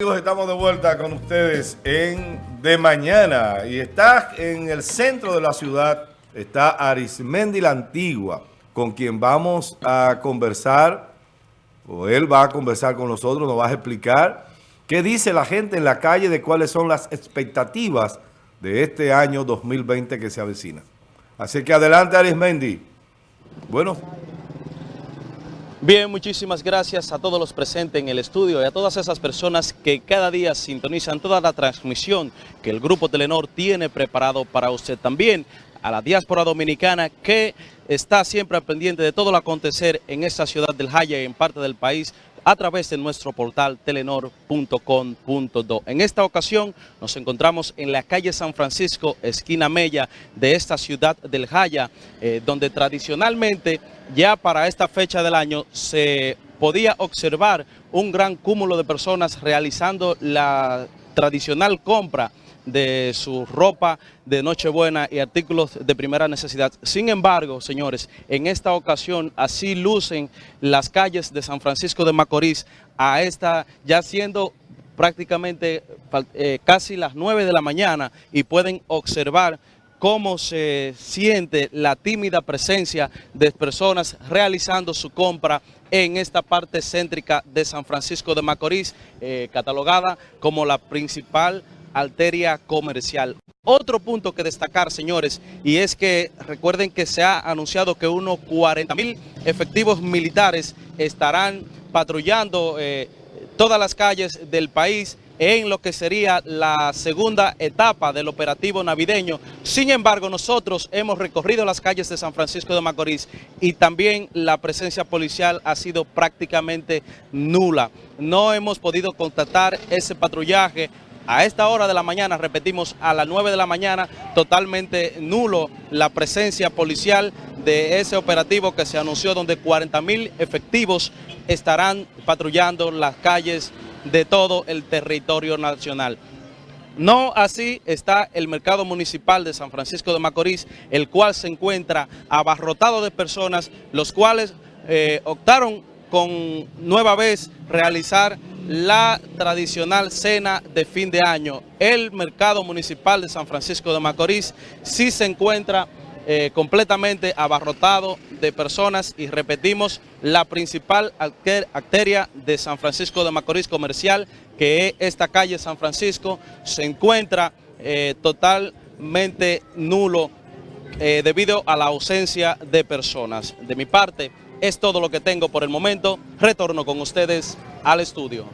Amigos, estamos de vuelta con ustedes en De Mañana y está en el centro de la ciudad, está Arismendi la Antigua, con quien vamos a conversar, o él va a conversar con nosotros, nos va a explicar qué dice la gente en la calle de cuáles son las expectativas de este año 2020 que se avecina. Así que adelante Arismendi. Bueno. Bien, muchísimas gracias a todos los presentes en el estudio y a todas esas personas que cada día sintonizan toda la transmisión que el Grupo Telenor tiene preparado para usted también, a la diáspora dominicana que está siempre pendiente de todo lo acontecer en esta ciudad del Jaya y en parte del país a través de nuestro portal telenor.com.do. En esta ocasión nos encontramos en la calle San Francisco, esquina Mella de esta ciudad del Jaya, eh, donde tradicionalmente ya para esta fecha del año se podía observar un gran cúmulo de personas realizando la tradicional compra de su ropa de Nochebuena y artículos de primera necesidad. Sin embargo, señores, en esta ocasión así lucen las calles de San Francisco de Macorís a esta ya siendo prácticamente eh, casi las 9 de la mañana y pueden observar cómo se siente la tímida presencia de personas realizando su compra en esta parte céntrica de San Francisco de Macorís, eh, catalogada como la principal arteria comercial. Otro punto que destacar, señores, y es que recuerden que se ha anunciado que unos 40 mil efectivos militares estarán patrullando eh, todas las calles del país en lo que sería la segunda etapa del operativo navideño. Sin embargo, nosotros hemos recorrido las calles de San Francisco de Macorís y también la presencia policial ha sido prácticamente nula. No hemos podido constatar ese patrullaje a esta hora de la mañana, repetimos, a las 9 de la mañana, totalmente nulo la presencia policial de ese operativo que se anunció donde 40 mil efectivos estarán patrullando las calles de todo el territorio nacional. No así está el mercado municipal de San Francisco de Macorís, el cual se encuentra abarrotado de personas, los cuales eh, optaron con nueva vez realizar la tradicional cena de fin de año. El mercado municipal de San Francisco de Macorís sí se encuentra eh, completamente abarrotado de personas y repetimos la principal arteria de San Francisco de Macorís comercial que es esta calle San Francisco se encuentra eh, totalmente nulo eh, debido a la ausencia de personas. De mi parte, es todo lo que tengo por el momento. Retorno con ustedes al estudio.